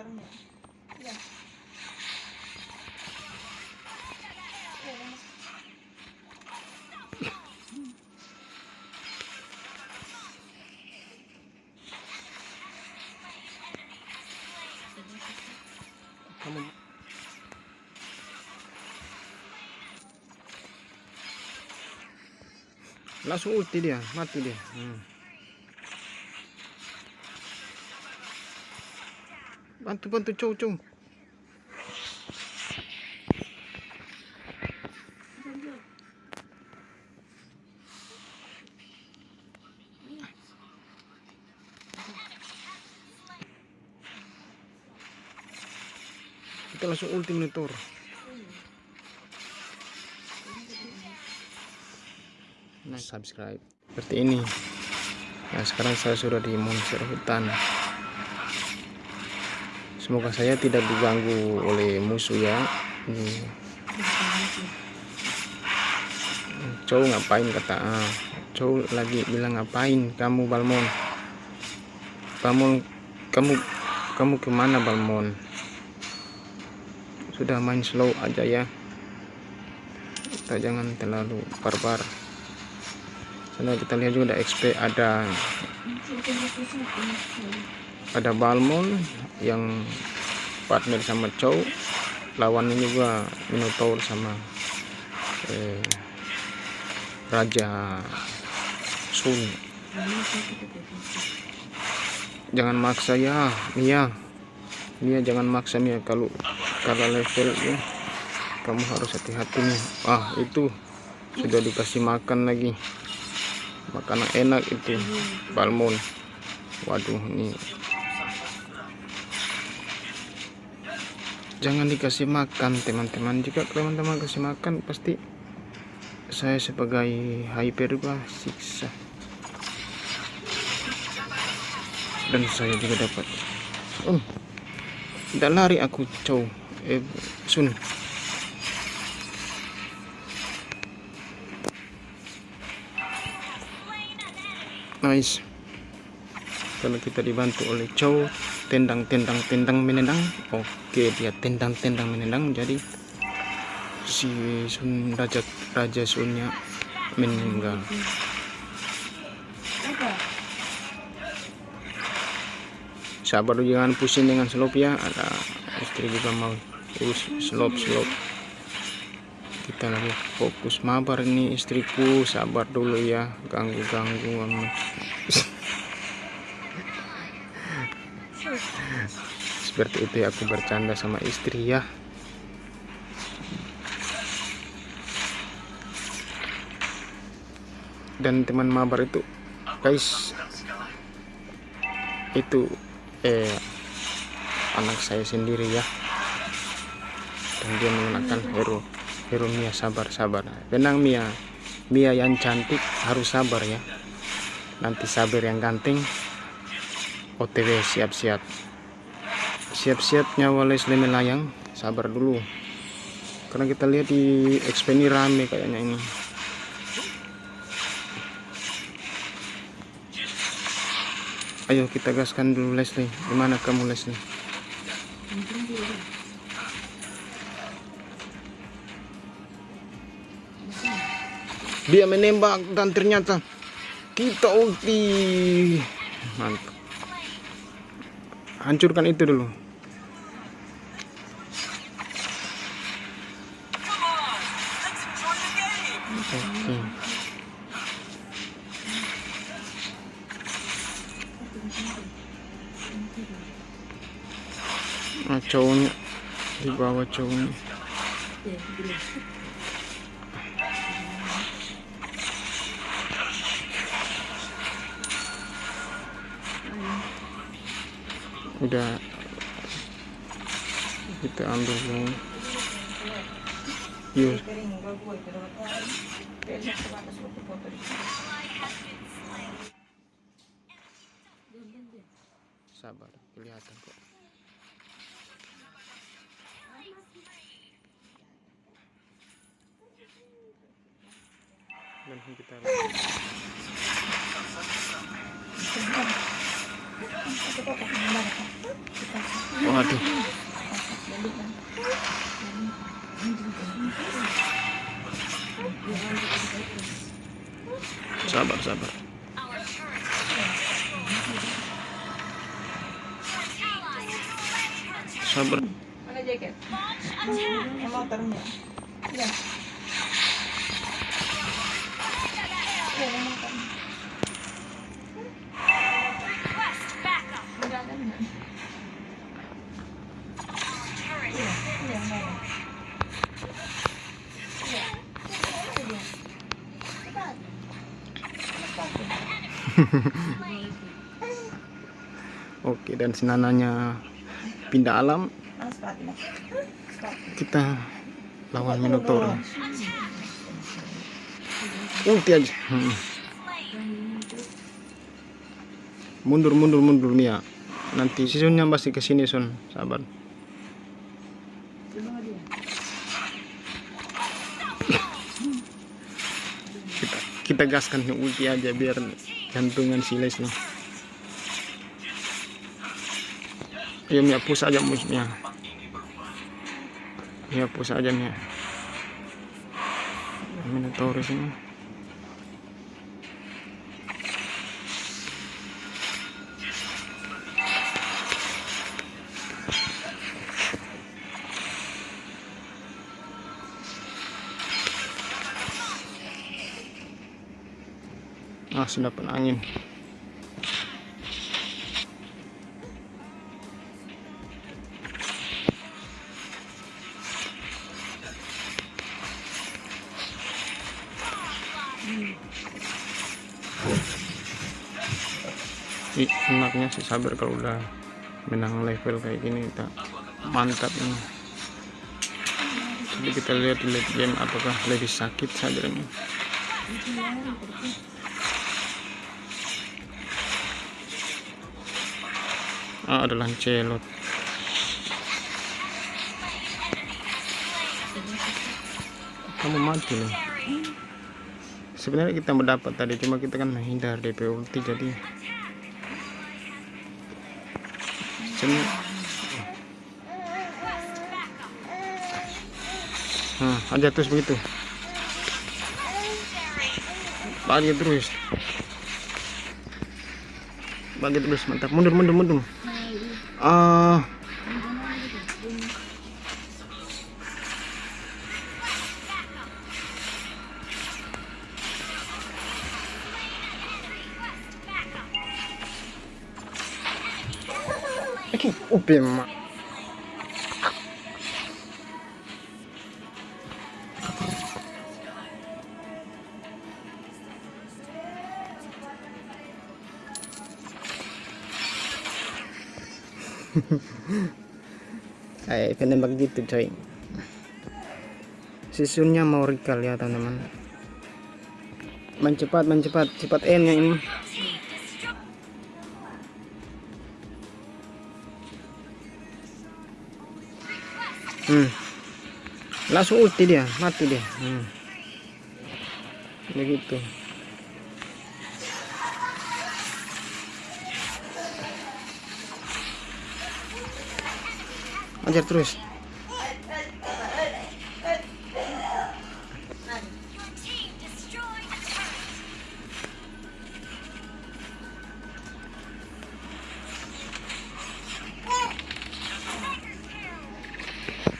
ya kamu langsung ulti dia mati dia. Hmm. Bantu bantu cow cow kita langsung ulti monitor nah subscribe. Seperti ini. Nah sekarang saya sudah di monster hutan semoga saya tidak diganggu oleh musuh ya. Ini cow ngapain? Kata ah cow lagi bilang ngapain kamu Balmon? Balmon kamu kamu ke mana Balmon? Sudah main slow aja ya. Kita jangan terlalu barbar. Karena kita lihat juga ada XP ada ada Balmon yang partner sama Chow. Lawannya juga Minotaur sama eh, Raja Sun. Jangan maksa ya Mia. Mia jangan maksa Mia. Kalau kalau level ya kamu harus hati-hati nih ah itu sudah dikasih makan lagi. Makanan enak itu balmon. Waduh ini jangan dikasih makan teman-teman. Jika teman-teman kasih makan pasti saya sebagai hyper juga siksa. Dan saya juga dapat. Oh tidak lari aku cow eh sun. Nice karena kita dibantu oleh cow tendang tendang tendang menendang oke dia tendang tendang menendang jadi si sun raja raja sunnya meninggal. Sabar jangan pusing dengan slop ya ada istri juga mau terus slop slop kita lagi fokus mabar ini istriku sabar dulu ya ganggu ganggu seperti itu ya aku bercanda sama istri ya. Dan teman mabar itu guys itu eh anak saya sendiri ya. Dan dia menggunakan hero hero Mia sabar sabar tenang Mia. Mia yang cantik harus sabar ya. Nanti sabar yang ganteng OTW siap-siap siap-siap nyawa Leslie melayang. Sabar dulu. Karena kita lihat di XP ini rame kayaknya ini. Ayo kita gaskan dulu Leslie. Gimana kamu Leslie? Dia menembak dan ternyata kita ulti. Mantap. Hancurkan itu dulu oke nah cowoknya di bawah cowoknya udah. Kita ambil semua. Yuk sabar kelihatan kok dan kita Waduh. Sabar, sabar. Sabar. Mana jaket? Yang motornya. Oke, dan senananya pindah alam, kita lawan Minotaur. Ulti aja. Hmm. Mundur, mundur, mundur Mia. Nanti si Sunnya pasti ke sini Sun. Sabar. Kita kita gaskan ulti aja biar jantungan si Les nih. Ayo Mia push aja musuhnya. Mia push aja Mia. Minotaurus ini. Sudah angin. Enaknya sih sabar kalau udah menang level kayak gini kita mantap ini. Jadi kita lihat di late game apakah lebih sakit saja ini ah, ada lancelot kamu mati nih sebenarnya kita mendapat tadi cuma kita kan menghindar DP ulti jadi Sini. Nah, aja terus begitu. Bagi terus. Bagi terus, mantap. Mundur, mundur, mundur. Ah, Oke, upi mak. Kayak penembak gitu coy Susunnya mau recall ya teman-teman Main cepat, main cepat N nya ini Hmm. Langsung ulti dia, mati dia. Hmm. Begitu. Ajar terus.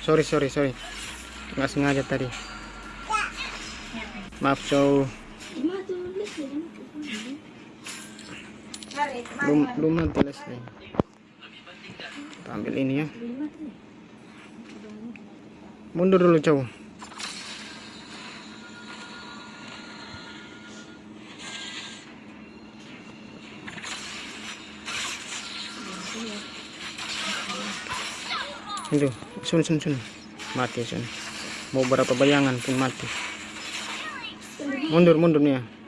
Sorry, sorry, sorry. Nggak sengaja tadi. Maaf, cow. Belum nanti Leslie. Kita ambil ini ya. Mundur dulu, cow. Itu, sun sun sun. Mati sun. Mau berapa bayangan pun mati. Mundur mundur nih ya.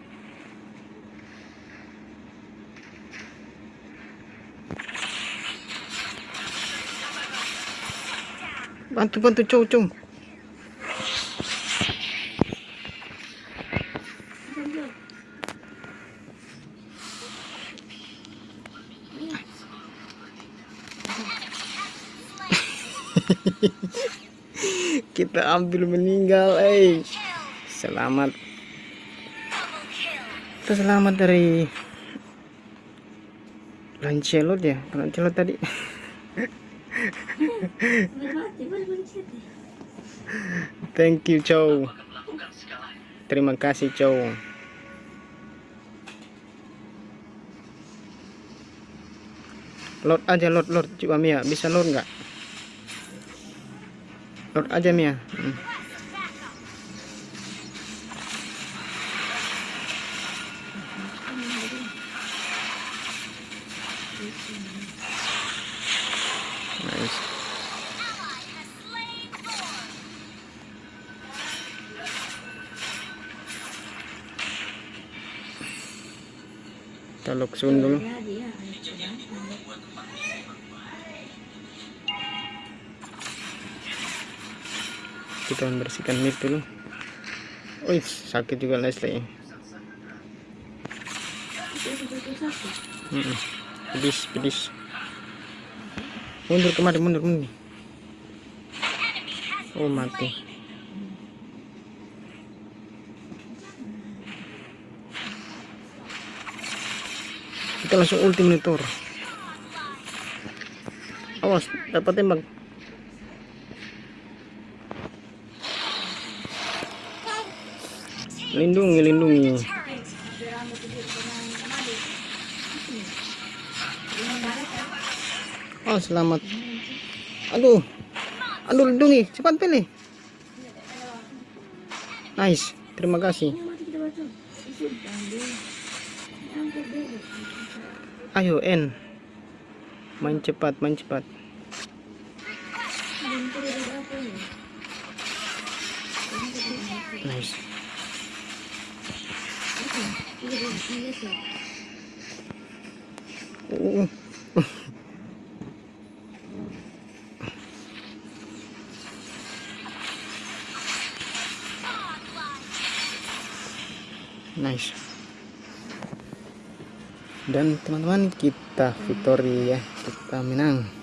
Bantu bantu cow cow. kita ambil meninggal eh selamat kita selamat dari Lancelot ya Lancelot tadi. thank you Chow. Terima kasih Chow. Load aja load load coba Mia bisa load nggak? Load aja Mia. Hmm. nice kita lock soon dulu kita membersihkan mic dulu. Wih, sakit juga Leslie Mm-mm. pedis pedis. Mundur kemari mundur mundur. Oh mati kita langsung ulti monitor awas dapat tembak. Lindungi lindungi. Oh selamat. Aduh. Aduh lindungi. Cepat pilih. Nice. Terima kasih ayo N main cepat main cepat nice. Uh. nice dan teman-teman kita victory ya kita menang